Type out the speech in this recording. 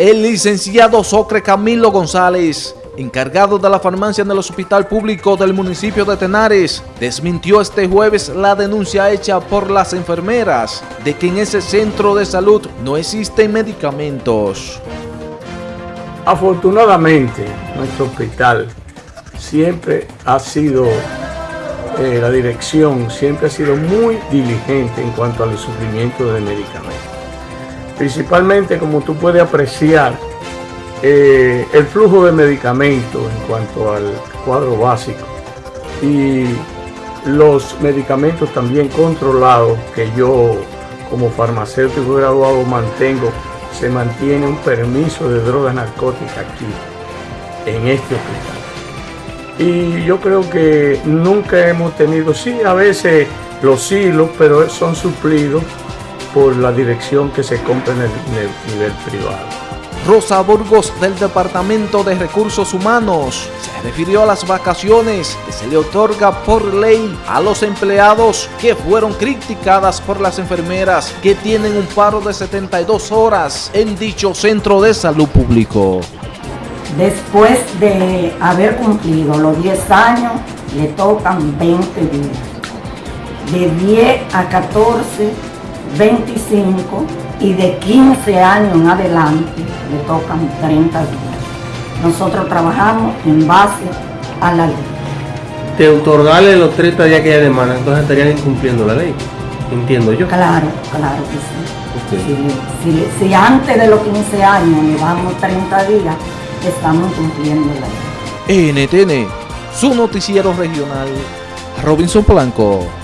El licenciado Socre Camilo González, encargado de la farmacia en el hospital público del municipio de Tenares, desmintió este jueves la denuncia hecha por las enfermeras de que en ese centro de salud no existen medicamentos. Afortunadamente, nuestro hospital siempre ha sido, eh, la dirección siempre ha sido muy diligente en cuanto al sufrimiento de medicamentos. Principalmente, como tú puedes apreciar, eh, el flujo de medicamentos en cuanto al cuadro básico y los medicamentos también controlados que yo como farmacéutico graduado mantengo, se mantiene un permiso de drogas narcóticas aquí, en este hospital. Y yo creo que nunca hemos tenido, sí, a veces los hilos, pero son suplidos por la dirección que se compra en el, nivel privado. Rosa Burgos del Departamento de Recursos Humanos se refirió a las vacaciones que se le otorga por ley a los empleados que fueron criticadas por las enfermeras que tienen un paro de 72 horas en dicho centro de salud público. Después de haber cumplido los 10 años, le tocan 20 días. De 10 a 14 25 y de 15 años en adelante le tocan 30 días. Nosotros trabajamos en base a la ley. De otorgarle los 30 días que ella demanda, entonces estarían incumpliendo la ley, entiendo yo. Claro, claro que sí. Si, antes de los 15 años le damos 30 días, estamos cumpliendo la ley. NTN, su noticiero regional, Robinson Blanco.